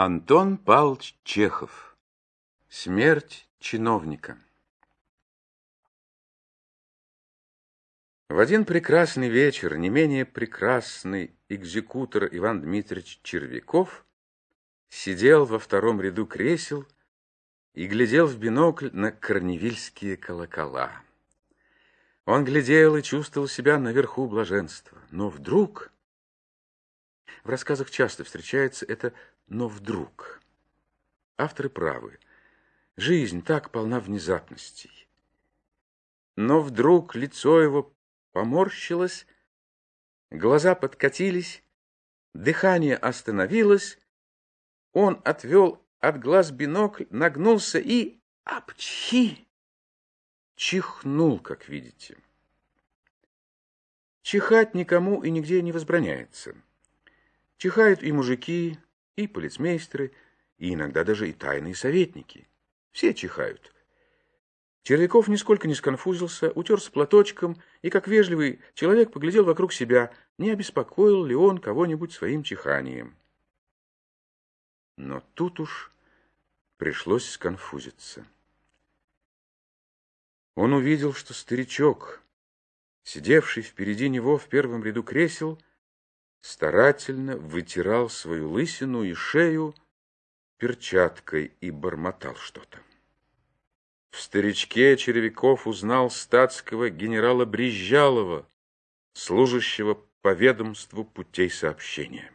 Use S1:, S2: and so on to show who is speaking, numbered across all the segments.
S1: Антон Павлович Чехов. Смерть чиновника. В один прекрасный вечер не менее прекрасный экзекутор Иван Дмитриевич Червяков сидел во втором ряду кресел и глядел в бинокль на корневильские колокола. Он глядел и чувствовал себя наверху блаженства. Но вдруг... В рассказах часто встречается это но вдруг. Авторы правы. Жизнь так полна внезапностей. Но вдруг лицо его поморщилось, глаза подкатились, дыхание остановилось, он отвел от глаз бинокль, нагнулся и... Апчхи! Чихнул, как видите. Чихать никому и нигде не возбраняется. Чихают и мужики, и полицмейстеры, и иногда даже и тайные советники. Все чихают. Червяков нисколько не сконфузился, утерся платочком и, как вежливый человек, поглядел вокруг себя, не обеспокоил ли он кого-нибудь своим чиханием. Но тут уж пришлось сконфузиться. Он увидел, что старичок, сидевший впереди него в первом ряду кресел, старательно вытирал свою лысину и шею перчаткой и бормотал что-то. В старичке Черевиков узнал статского генерала Брезжалова, служащего по ведомству путей сообщения.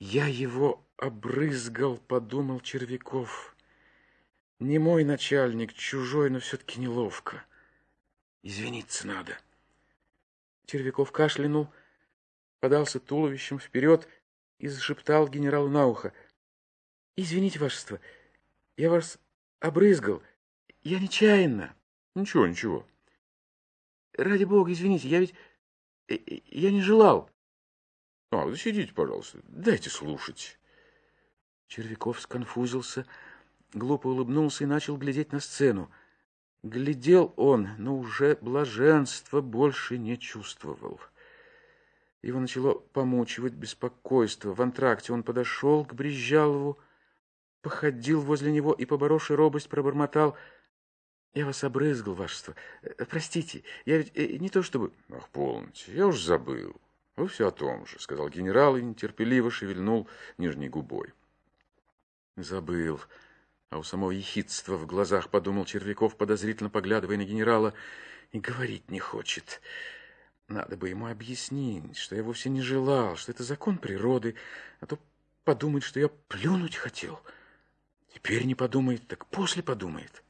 S1: «Я его обрызгал», — подумал Червяков. «Не мой начальник, чужой, но все-таки неловко. Извиниться надо». Червяков кашлянул, подался туловищем вперед и зашептал генералу на ухо. «Извините, вашество, я вас обрызгал. Я нечаянно».
S2: «Ничего, ничего».
S1: «Ради бога, извините, я ведь... Э, э, я не желал».
S2: «А, да сидите, пожалуйста, дайте слушать».
S1: Червяков сконфузился, глупо улыбнулся и начал глядеть на сцену. Глядел он, но уже блаженства больше не чувствовал. Его начало помучивать беспокойство. В антракте он подошел к Брезжалову, походил возле него и, поборовший робость, пробормотал. «Я вас обрызгал, вашество. Э, простите, я ведь э, не то чтобы...»
S2: «Ах, полноте, я уж забыл. Вы все о том же», — сказал генерал и нетерпеливо шевельнул нижней губой.
S1: «Забыл». А у самого ехидства в глазах подумал Червяков, подозрительно поглядывая на генерала, и говорить не хочет. Надо бы ему объяснить, что я вовсе не желал, что это закон природы, а то подумает, что я плюнуть хотел. Теперь не подумает, так после подумает.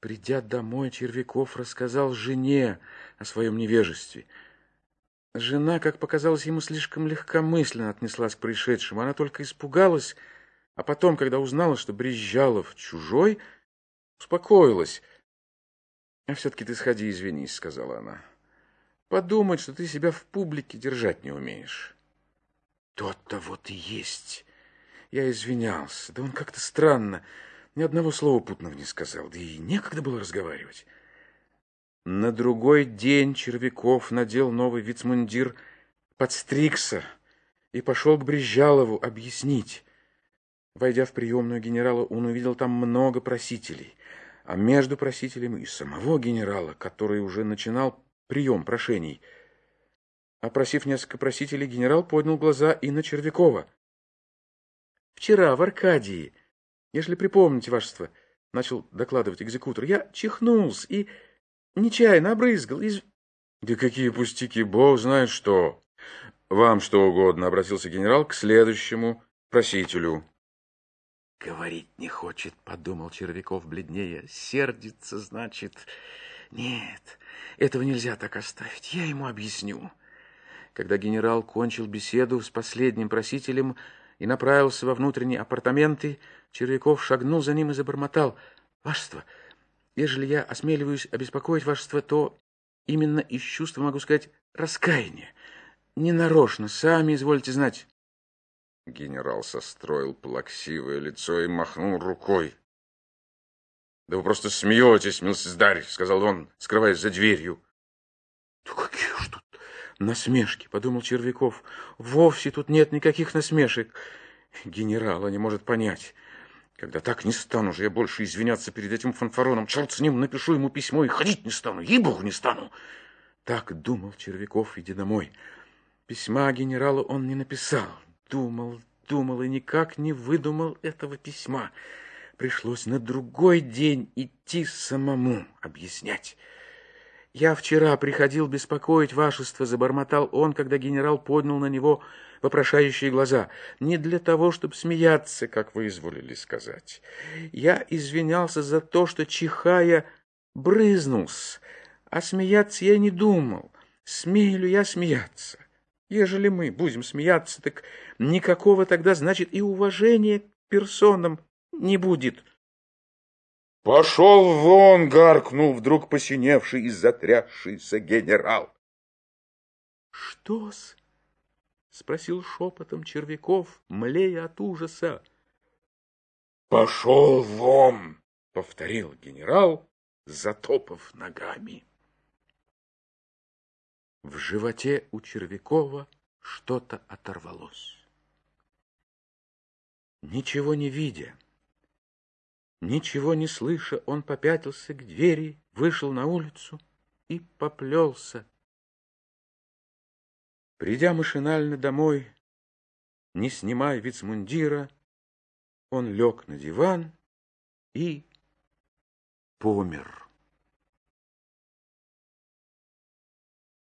S1: Придя домой, Червяков рассказал жене о своем невежестве. Жена, как показалось ему, слишком легкомысленно отнеслась к происшедшему. Она только испугалась, а потом, когда узнала, что Брезжалов чужой, успокоилась. — А все-таки ты сходи, извинись, — сказала она. — Подумать, что ты себя в публике держать не умеешь. Тот-то вот и есть. Я извинялся. Да он как-то странно. Ни одного слова путного не сказал. Да и некогда было разговаривать. На другой день Червяков надел новый вицмундир, подстригся и пошел к Брезжалову объяснить. Войдя в приемную генерала, он увидел там много просителей, а между просителями и самого генерала, который уже начинал прием прошений. Опросив несколько просителей, генерал поднял глаза и на Червякова. «Вчера в Аркадии, если припомните, вашество, — начал докладывать экзекутор, — я чихнулся и нечаянно обрызгал из...»
S2: «Да какие пустяки, бог знает что!» «Вам что угодно», — обратился генерал к следующему просителю.
S1: Говорить не хочет, подумал Червяков бледнее. Сердится, значит. Нет, этого нельзя так оставить. Я ему объясню. Когда генерал кончил беседу с последним просителем и направился во внутренние апартаменты, Червяков шагнул за ним и забормотал. «Вашество, ежели я осмеливаюсь обеспокоить вашество, то именно из чувства, могу сказать, раскаяния. Ненарочно, сами извольте знать».
S2: Генерал состроил плаксивое лицо и махнул рукой. «Да вы просто смеетесь, милсиздарь», — сказал он, скрываясь за дверью.
S1: «Да какие ж тут Насмешки, подумал Червяков. Вовсе тут нет никаких насмешек. Генерала не может понять. Когда так не стану же я больше извиняться перед этим фанфароном. Черт с ним, напишу ему письмо и ходить не стану. Ей-богу, не стану. Так думал Червяков, иди домой. Письма генералу он не написал. Думал, думал и никак не выдумал этого письма. Пришлось на другой день идти самому объяснять. «Я вчера приходил беспокоить вашество», — забормотал он, когда генерал поднял на него вопрошающие глаза. «Не для того, чтобы смеяться, как вы изволили сказать. Я извинялся за то, что, чихая, брызнулся, а смеяться я не думал. Смею ли я смеяться? Ежели мы будем смеяться, так никакого тогда, значит, и уважения к персонам не будет».
S2: «Пошел вон!» — гаркнул вдруг посиневший и затрясшийся генерал.
S1: «Что-с?» — спросил шепотом Червяков, млея от ужаса.
S2: «Пошел вон!» — повторил генерал, затопав ногами.
S1: В животе у Червякова что-то оторвалось. Ничего не видя, Ничего не слыша, он попятился к двери, вышел на улицу и поплелся. Придя машинально домой, не снимая вицмундира, он лег на диван и помер.